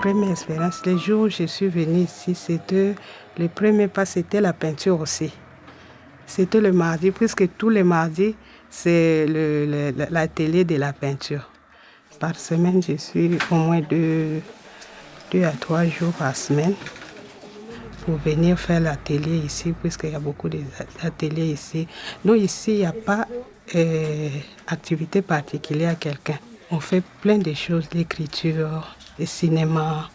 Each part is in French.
première expérience, les jours où je suis venue ici, c'était le premier pas, c'était la peinture aussi. C'était le mardi, puisque tous les mardis, c'est l'atelier de la peinture. Par semaine, je suis au moins deux, deux à trois jours par semaine pour venir faire l'atelier ici, puisqu'il y a beaucoup d'ateliers ici. Nous, ici, il n'y a pas d'activité euh, particulière à quelqu'un. On fait plein de choses, l'écriture, le cinéma,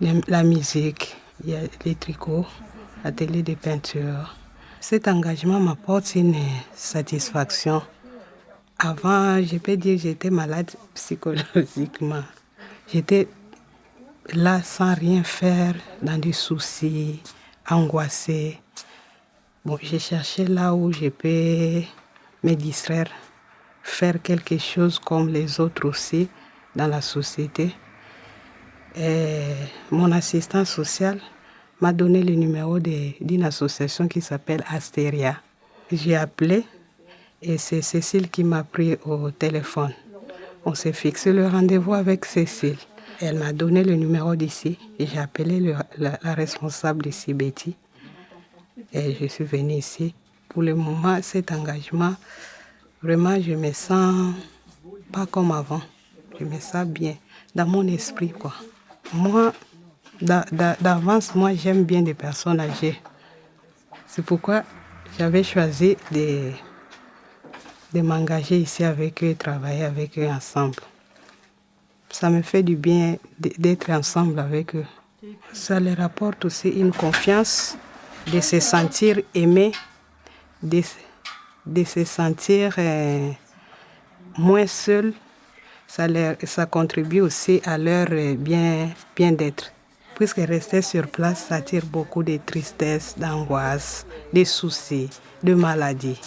la musique, les tricots, l'atelier de peinture. Cet engagement m'apporte une satisfaction. Avant, je peux dire que j'étais malade psychologiquement. J'étais là sans rien faire, dans des soucis, angoissée. Bon, j'ai cherché là où je peux me distraire, faire quelque chose comme les autres aussi dans la société. Et mon assistant social m'a donné le numéro d'une association qui s'appelle Asteria. J'ai appelé et c'est Cécile qui m'a pris au téléphone. On s'est fixé le rendez-vous avec Cécile. Elle m'a donné le numéro d'ici j'ai appelé la, responsable ici, Betty. Et je suis venue ici. Pour le moment, cet engagement, vraiment, je me sens pas comme avant. Je me sens bien, dans mon esprit, quoi. Moi, d'avance, moi, j'aime bien les personnes âgées. C'est pourquoi j'avais choisi de, de m'engager ici avec eux travailler avec eux ensemble ça me fait du bien d'être ensemble avec eux. Ça leur apporte aussi une confiance, de se sentir aimé, de, se sentir euh, moins seul. Ça, contribue aussi à leur euh, bien-être. Puisque rester sur place, ça tire beaucoup de tristesse, d'angoisse, de soucis, de maladies.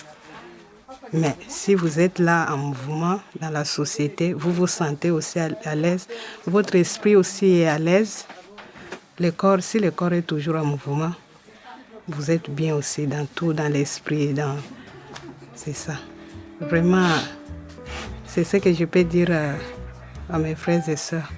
Mais si vous êtes là en mouvement dans la société, vous vous sentez aussi à, l'aise, votre esprit aussi est à l'aise. Le corps, si le corps est toujours en mouvement, vous êtes bien aussi dans tout, dans l'esprit. C'est ça. Vraiment, c'est ce que je peux dire à mes frères et sœurs.